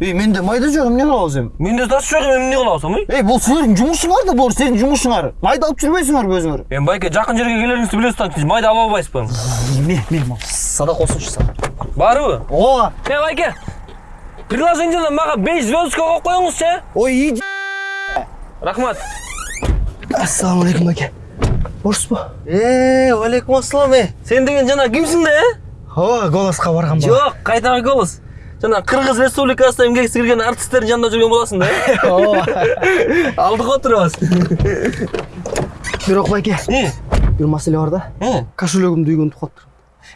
ей менде майда жоқ эмне кылабыз эми менде тас жоқ эми эмне кылып алсам ой ей бул силердин жумушуңар да бул сенин жумушуңар майда алып жүрбөйсүңөрбү өзүңөр эми байке жакын жерге келериңизди билесиз да майда ала албайсызбы эме эме садак болсунчу садак баарыбы ооба э байке приложениеден мага беш звездочка коюп коюңузчу э ой иди рахмат ассалам алейкум байке бошсузбу э алейкум ассалам э сен деген жана кимсиң да э ооба голоско барган бала жок кайтагы голос жана кыргыз республикасына эмгексиз кирген артисттердин жанында жүргөн боласың да? Э ооба алдыга отурабыз бирок байке. Э бир маселе бар да. Э кошелегимди үйгө унутуп калыптыр.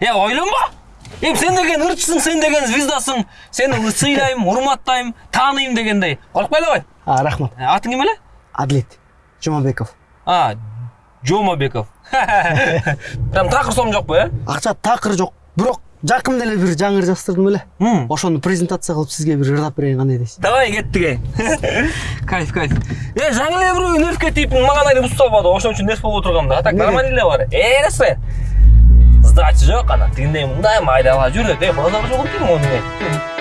Е ойлонба эми сен деген ырчысың сен деген звездасың сени сыйлайм урматтайм тааныйм дегендей. Коркпой эле кой рахмат. Э, атың ким эле адлет жумабеков а жомабеков. Прям такыр сом жокпу э акча такыр жок бирок жакында эле бир жаңы ыр жаздырдым эле ошону презентация кылып сизге бир ырдап берейин кандай дейсиз давай кеттик эй кайф кайф. Э жаңы эле бирөө нервке тийип мага эле бузуп салбады ошон үчүн нерв болуп отургам да а так нормально эле бар э нерсе сдача жок анан тигиндей мындай майдалап жүрөт э базар жок экен мону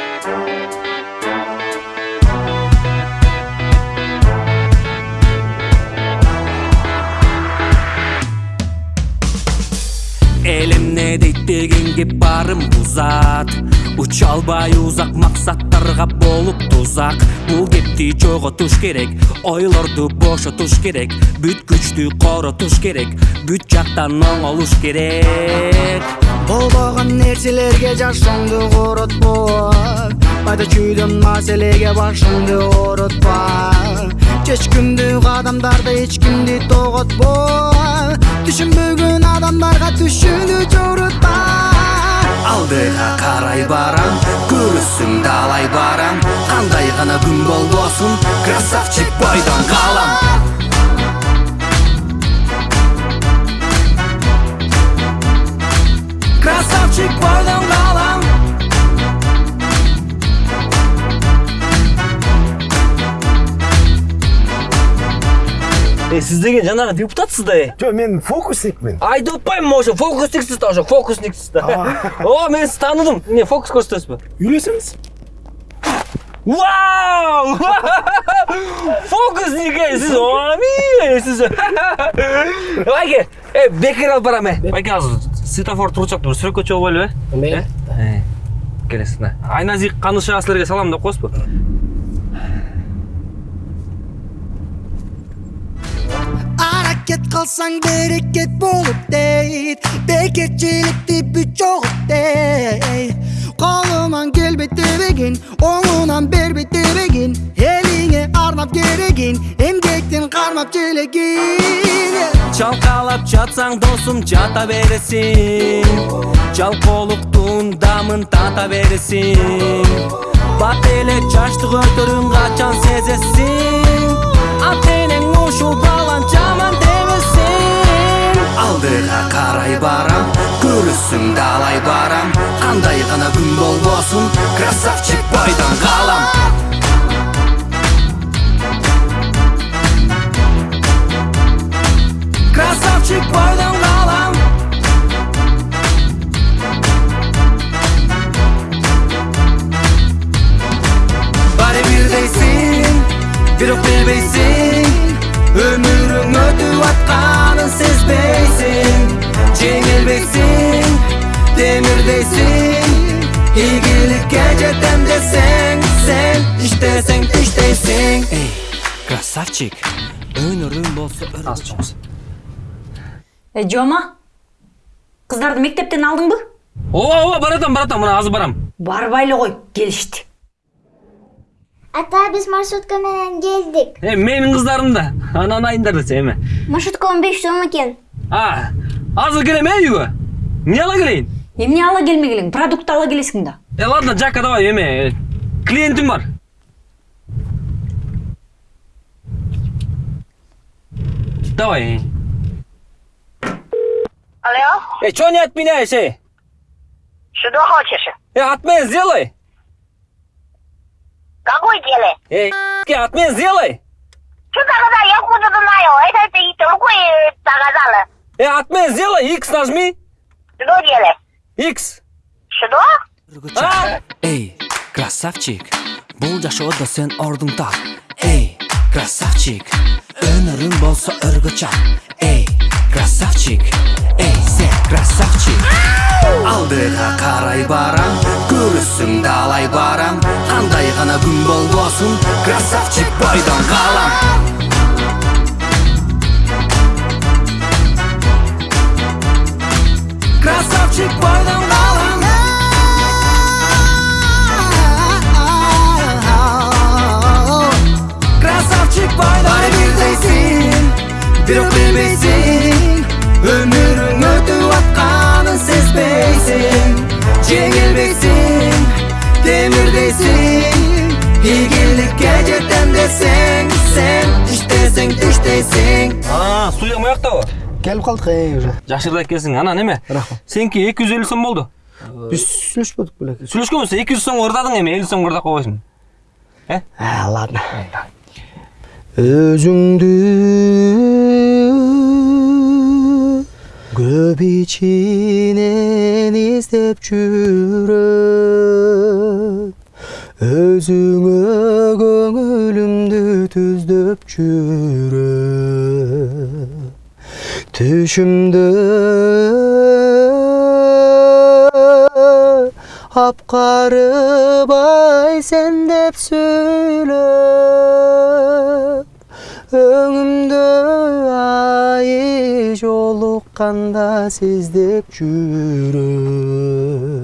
дегенге барым узат Уча албай узак максаттарга болуп тузак Бул кепти жоготуш керек Ойлорду бошотуш керек. Бүт күчтү коротуш керек Бүт жактан оңолуш керек. Болбогон нерселерге жашооңду коротпо пайда чүйдөн маселеге башыңды оротпа чечкиндүү адамдарды эч кимди тоготпо түшүнбөгөн адамдарга түшүнүү барам Көрүсүң далай барам. Кандай гана күн болбосун Красавчик бойдон калам э сиз деген жанагы депутатсыз да э Жо, мен фокусникмин. айтып атпаймынбы ошо фокусниксиз да ошо фокусниксиз да о мен сизди тааныдым эмне фокус көрсөтөсүзбү Үйлесемиз? Вау! Фокусник ей, сиз ами, сиз. Байке, э, бекер алып барам э. Байке азыр светофор турчаптыр, сүрөккө чыгып албайлы э? эмне Э, келесиң да. Айназик каныша силерге салам деп коесузбу? Hareket kalsan bereket bulup değil. Beketçilik tipi çok değil. Kalıman gel bitirigin Oğlunan ber bitirigin Eline arnap geregin Emgektin karmap çelegin Çalkalap çatsan dostum çata veresin. Çalkoluktun damın tata veresin. Bat ele çaştık ötürün kaçan sezesin. Atenin uşul balan çaman de Көрүсүң далай барам Кандай гана күн болбосун Красавчик бойдон калам Красавчик бойдон калам Баары бирдейсиң бирок билбейсиң темирдейсиң ийгиликке жетем десең сен иштесең иштейсиң эй красавчик өнөрүң болсо Аз чоңуз. Э, Жома, кыздарды мектептен алдыңбы? Ооба, ооба, баратам, баратам, мына азыр барам. Барбай эле кой, келишти. Ата биз маршрутка менен келдик. Э, менин кыздарым да. Анан айындар десе эме. Маршруткам 5 сом экен. А, азыр келем э үйгө. Эмне ала келейин? Эмне ала келмегилиң? Продукт ала келесиң да. Э, ладно, Жака, давай, эме, э, клиентим бар. Давай. Алло, Э, чё не отменяешь, э? что хочешь? Э, отмен сделай. Какой делай? Э, ки, отмен сделай. Что тогда? Я откуда знаю? Это ты другой сказала. Э, отмен сделай, X нажми. Что делай? X. Что? А? эй красавчик бул жашоодо сен ордуң тап эй красавчик өнөрүң болсо өргөчөк эй красавчик эй сен красавчик алдыга карай барам көрүсүң далай барам кандай гана күн болбосун красавчик бойдон калам красавчик бойдон калам красавчик бойдон баары бирдейсиң бирок билбейсиң өмүрүң өтүп атканын сезбейсиң жеңилбейсиң темирдейсиң ийгиликке жетем десең сен иштесең түштейсиң А, студия мояктабы? Келіп қалдық ей уже. Жакшырда экенсиң. Ана неме? Рахмат. Сеники 250 сом болду. Біз сүйлөшпөдүк белек. Сүйлөшкөнбүз 200 сом ырдадың эми 50 сом ырдап койбойсуң. А, ладно. Өзүңдү көп ичинен издеп жүрөм өзүңө көңүлүмдү түздөп жүрөм түшүмдө апкарыбай сен деп сүйлөп өңүмдө ай жолукканда сиздеп жүрөм